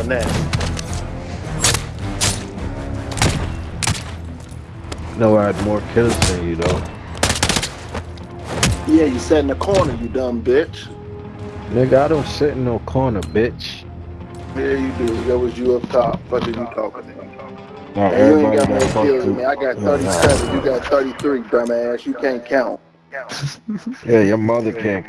doing that. know I had more kills than you though. Yeah, you sat in the corner, you dumb bitch. Nigga, I don't sit in no corner, bitch. Yeah, you do. That was you up top. What are you talking about? Now, And you ain't got everybody more kills to- than me. I got Yeah, nah. 37. You got 33, dumbass. You can't count. Yeah, your mother can't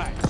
deathmatch.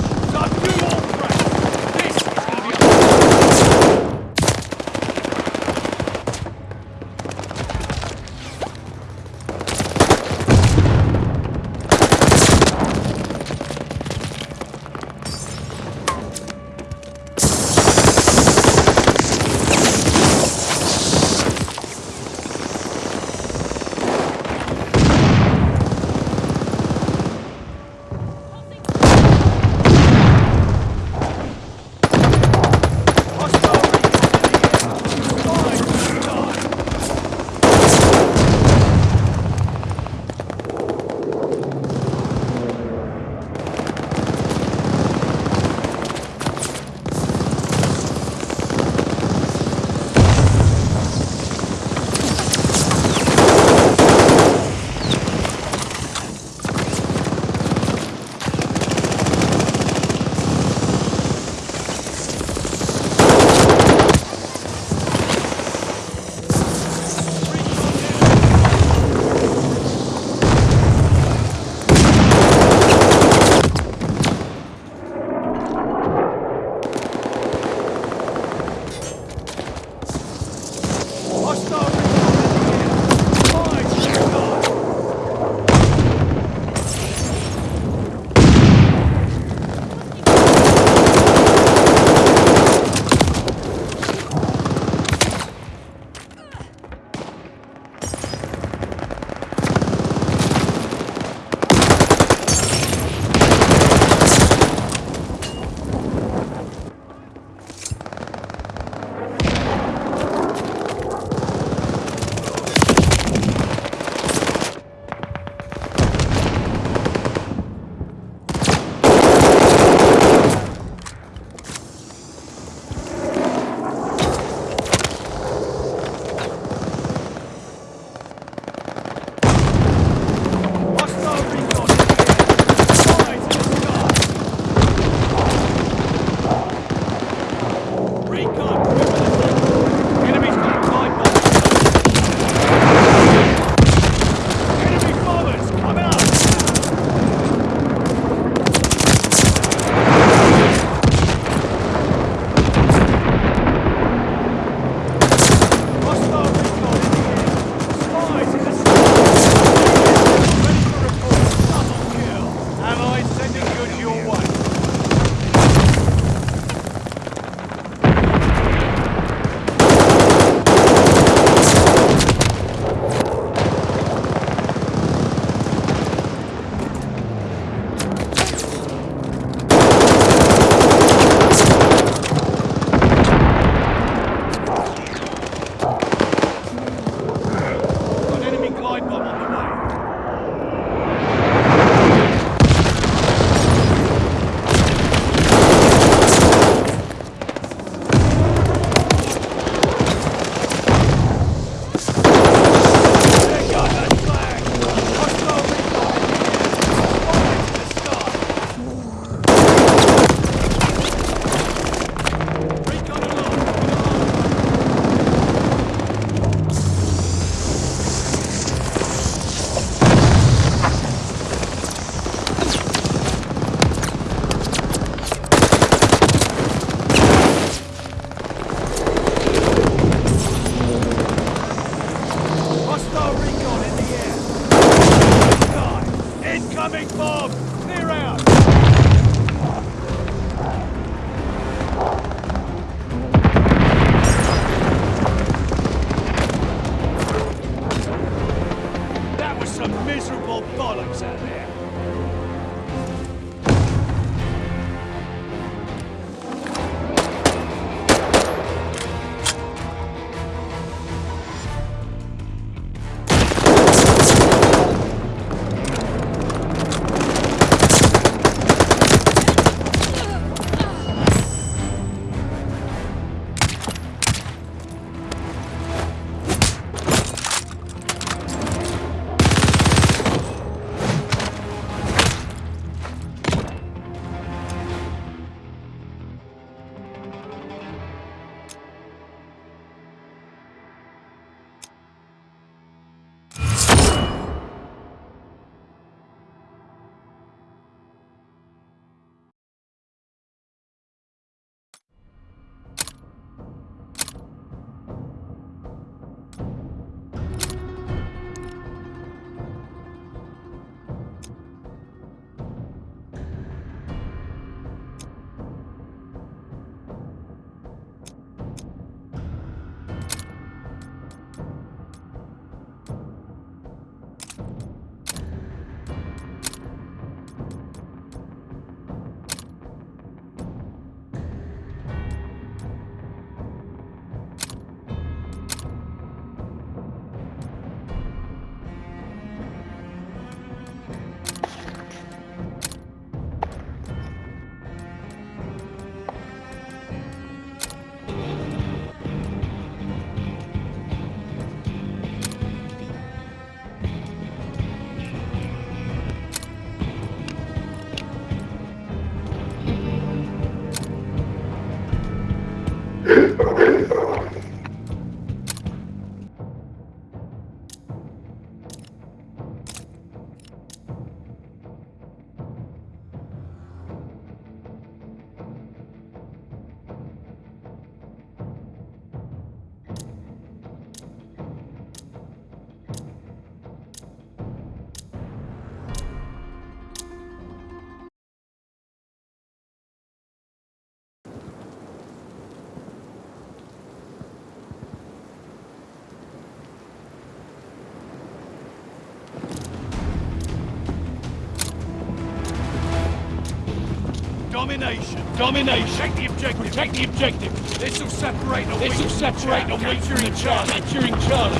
Domination. Domination. Take the objective. Protect the objective. This will separate the This will separate the weak from the Charlie. Capturing Charlie.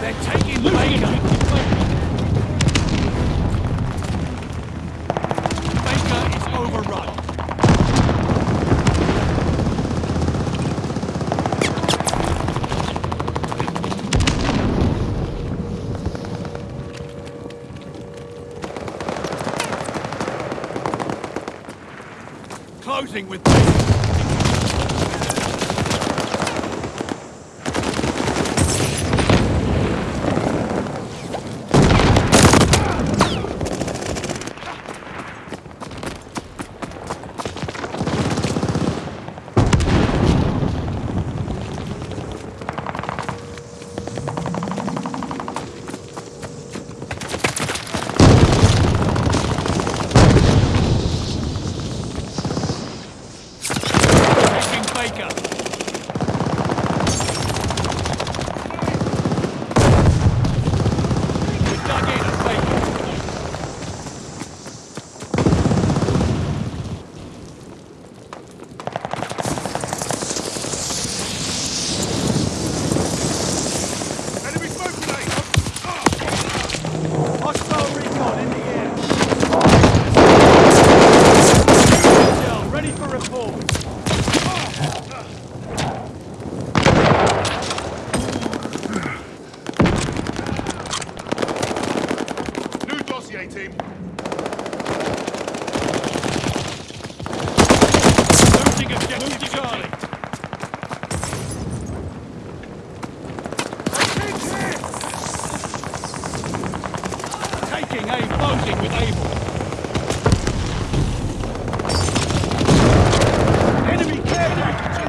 They're taking Losing Attacking aim closing with Able. Enemy care package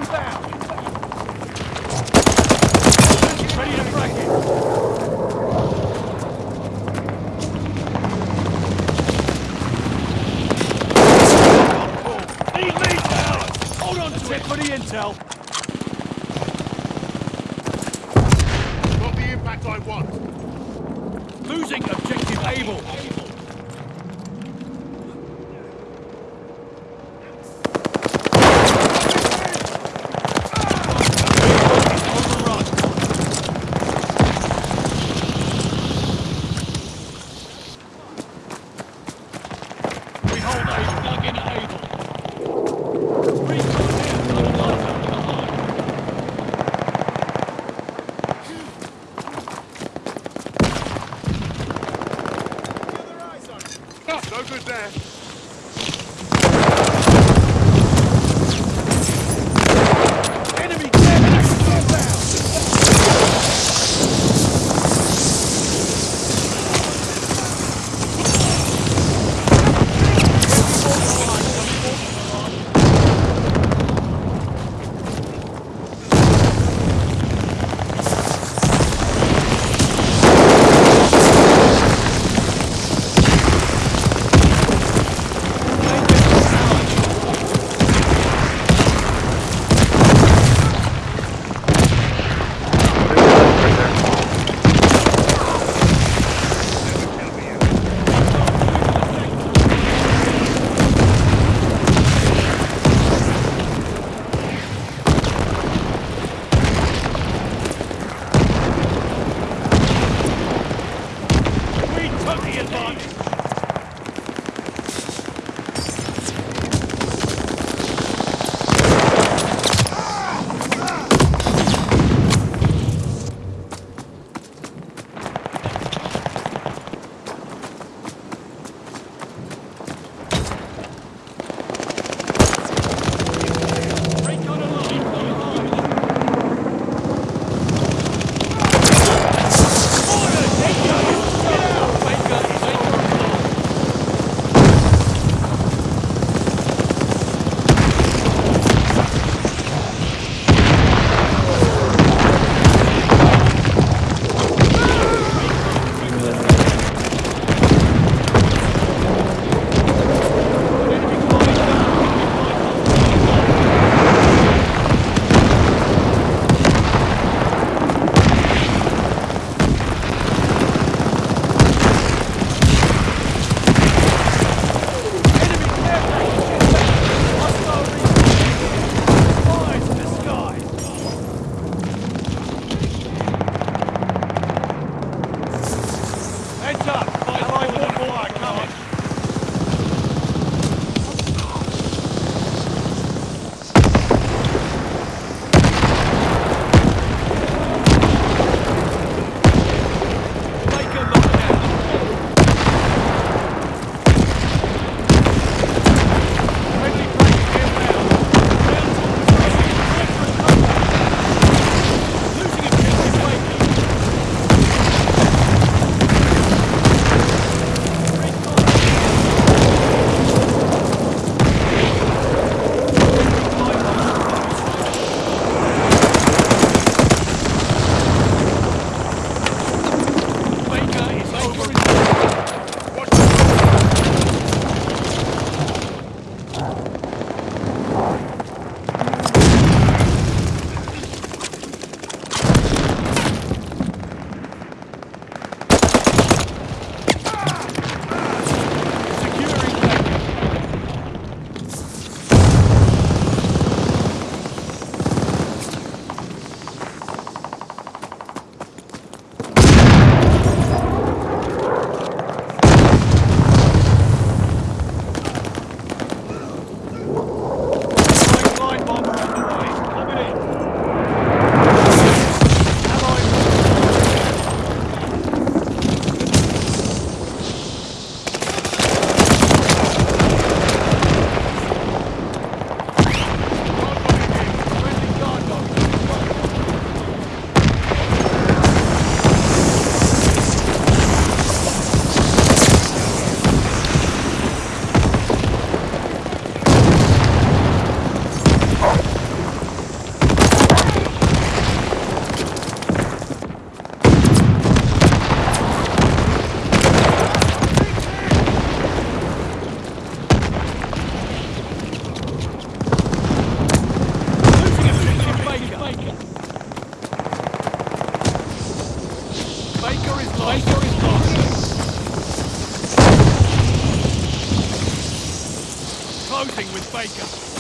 wake up.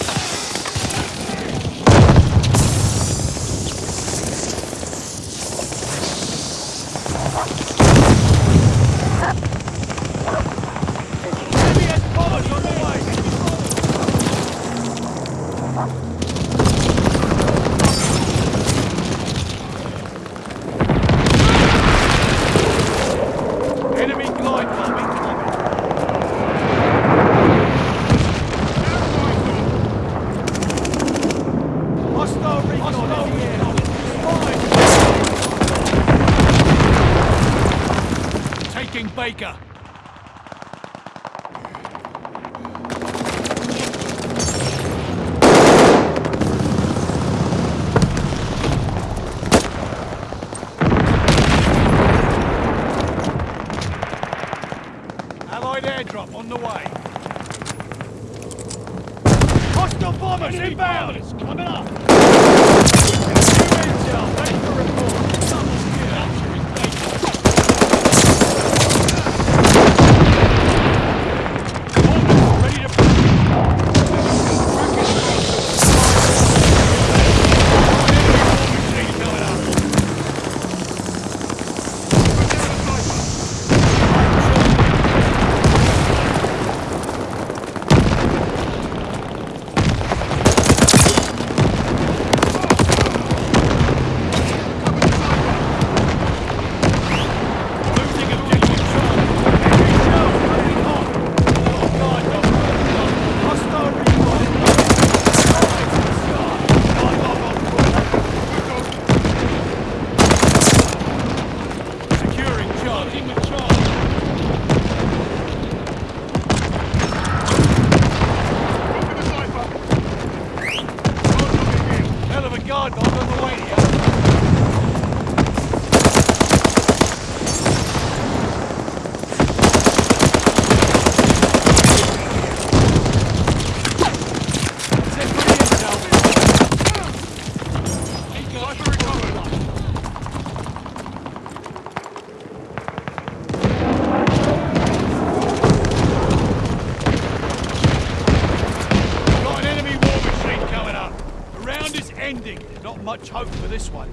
ending. Not much hope for this one.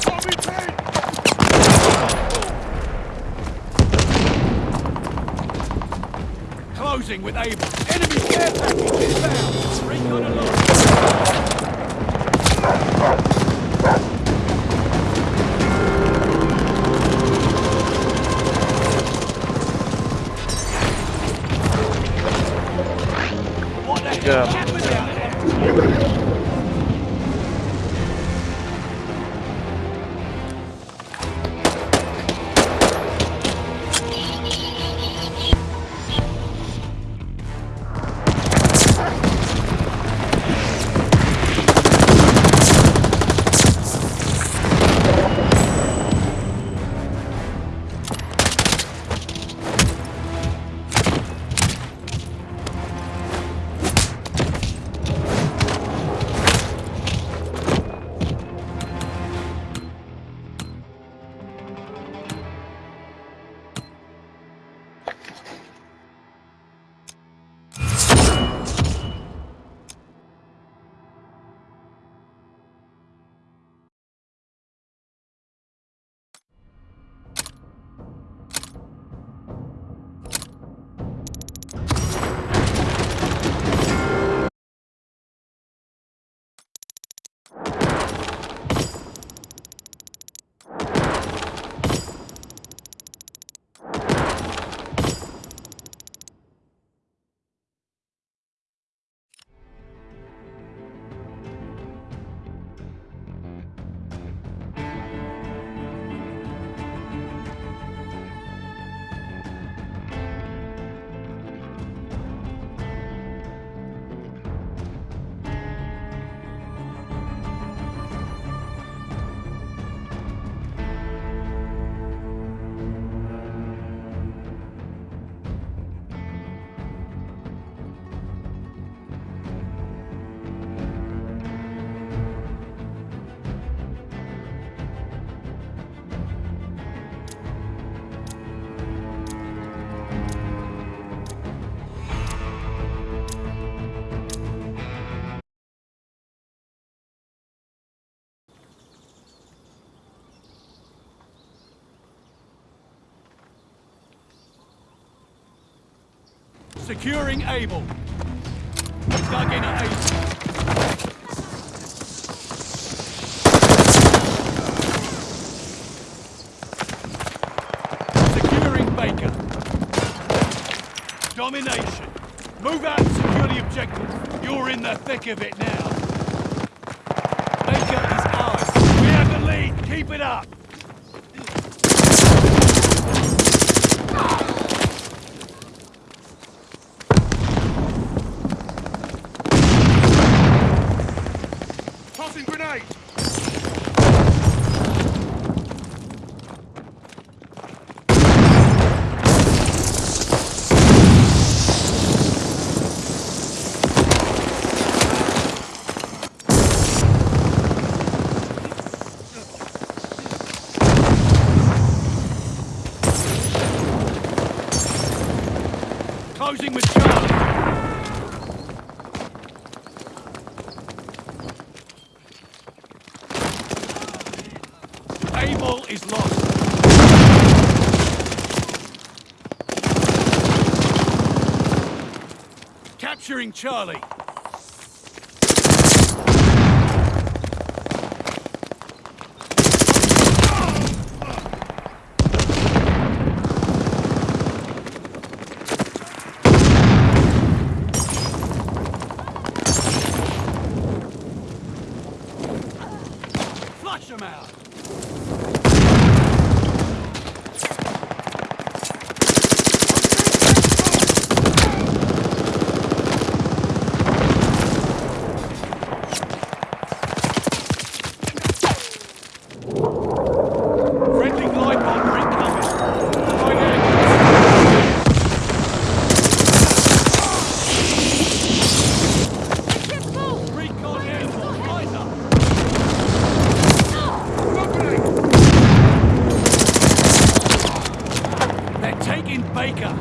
Tommy Payne! Closing with Able. Enemy care package inbound. Recon alert. Securing Able. Dug in at Able. Securing Baker. Domination. Move out and secure the objective. You're in the thick of it now. Baker is ours. We have the lead. Keep it up. Tossing grenade. Closing with Charlie. Able is lost. Capturing Charlie. Flush them out. Friendly glide bomber incoming. Right angle. Recon airborne. Rise up. They're taking Baker.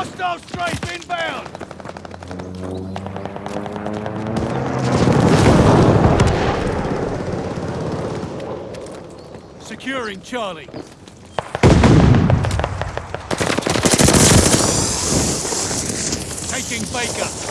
Hostile strafe inbound. Securing Charlie. Taking Baker.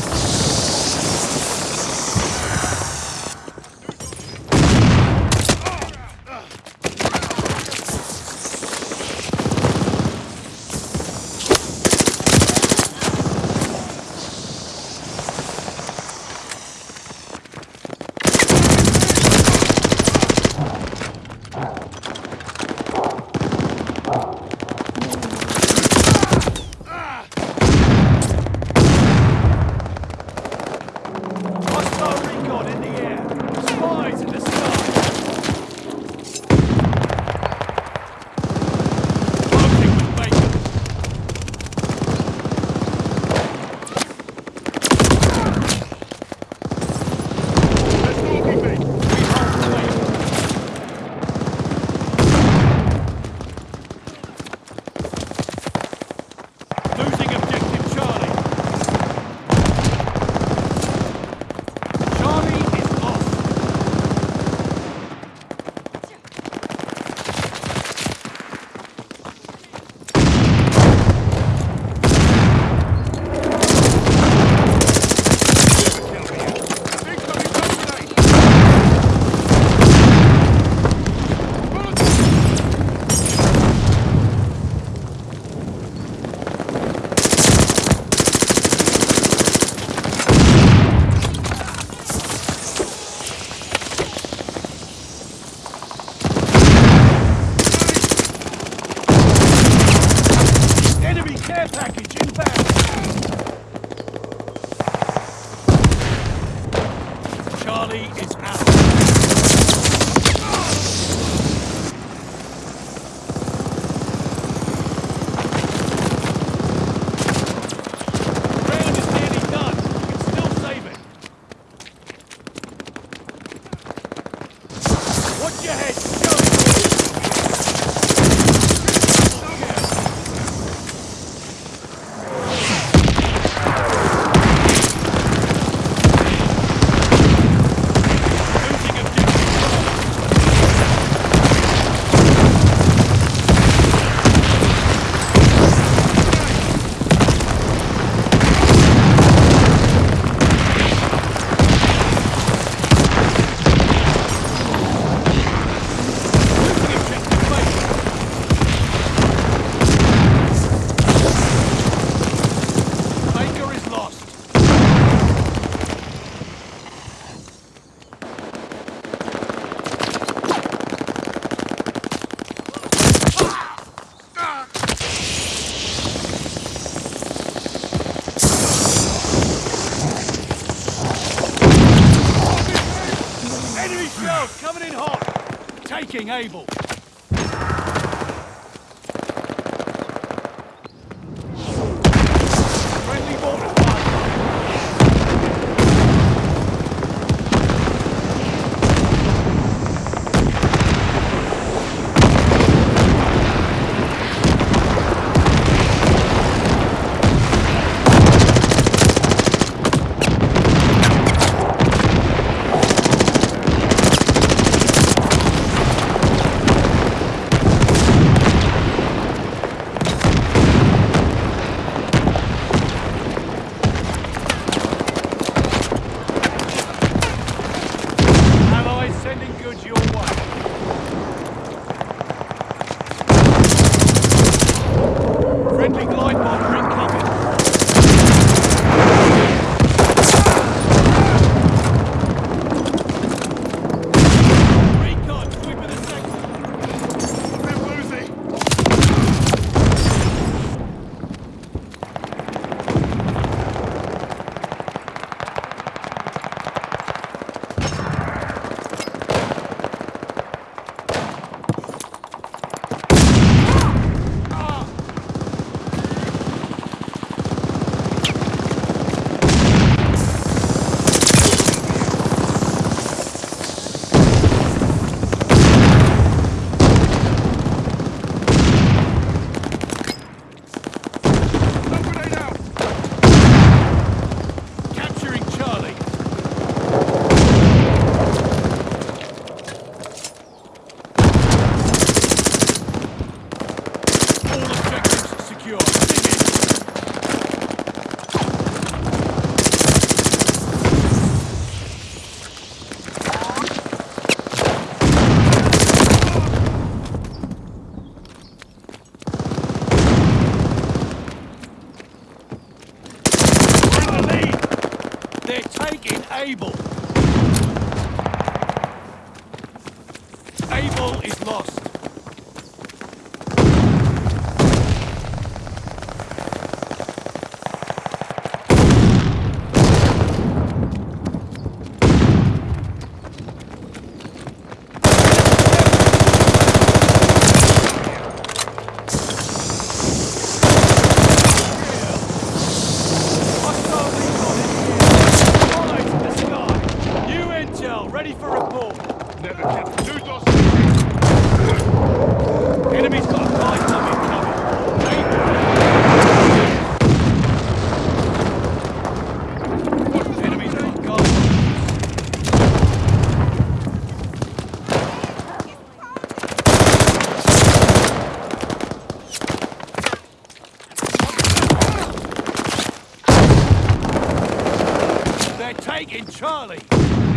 Charlie.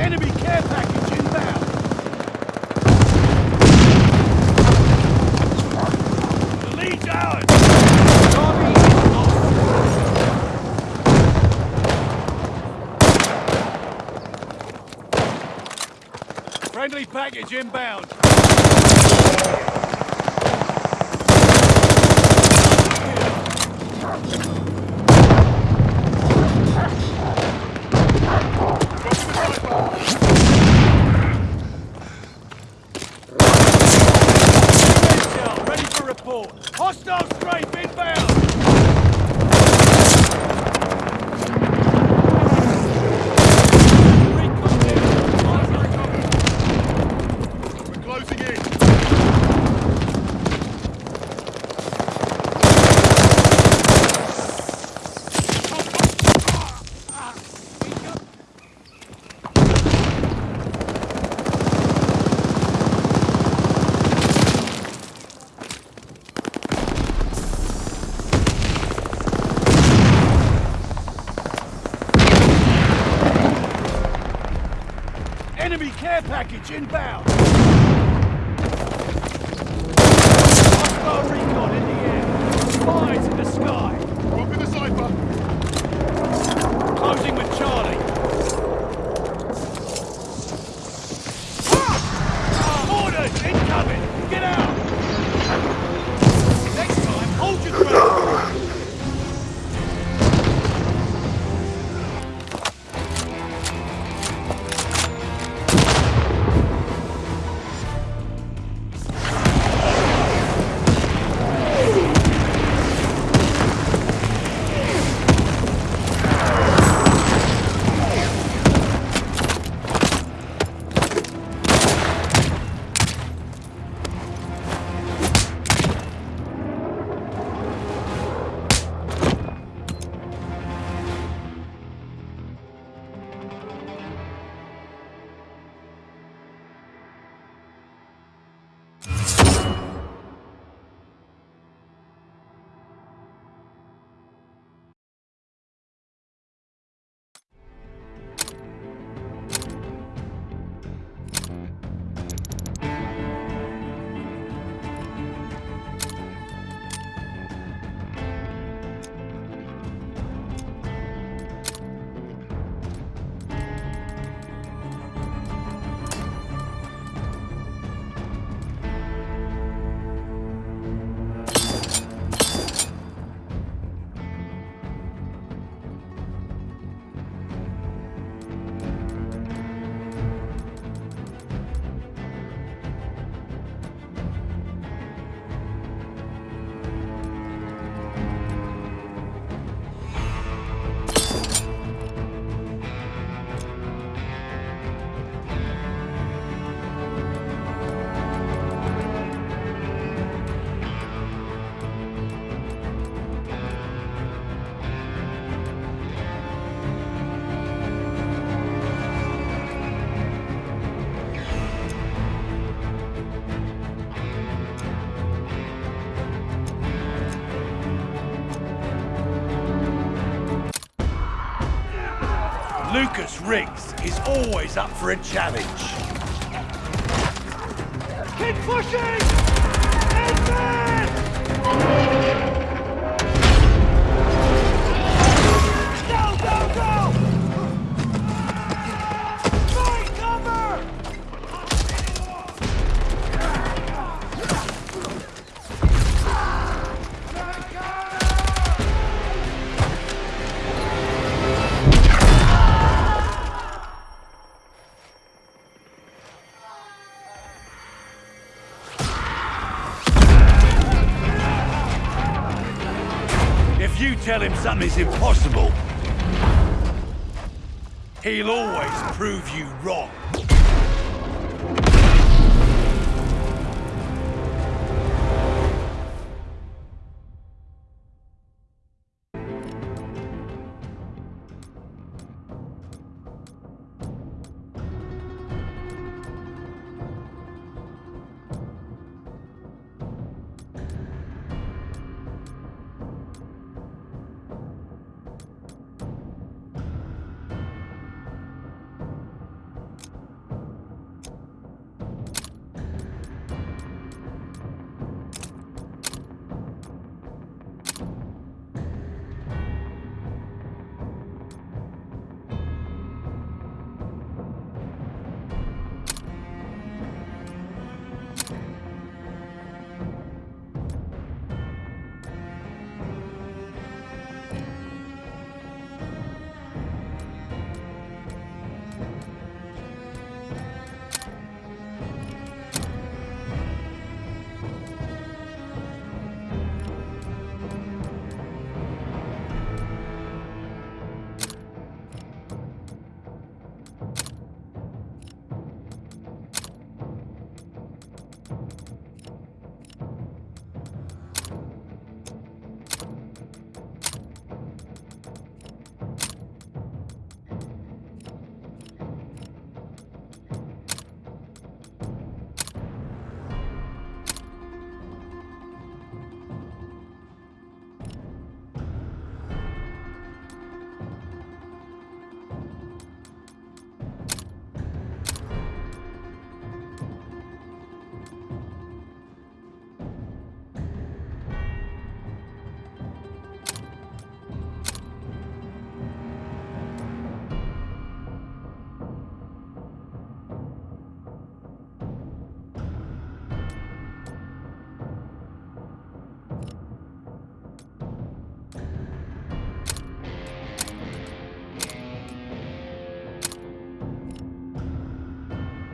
Enemy care package inbound. The lead's ours. Friendly package inbound. Care package inbound. Riggs is always up for a challenge. Keep pushing! Go, tell him something's impossible, he'll always prove you wrong.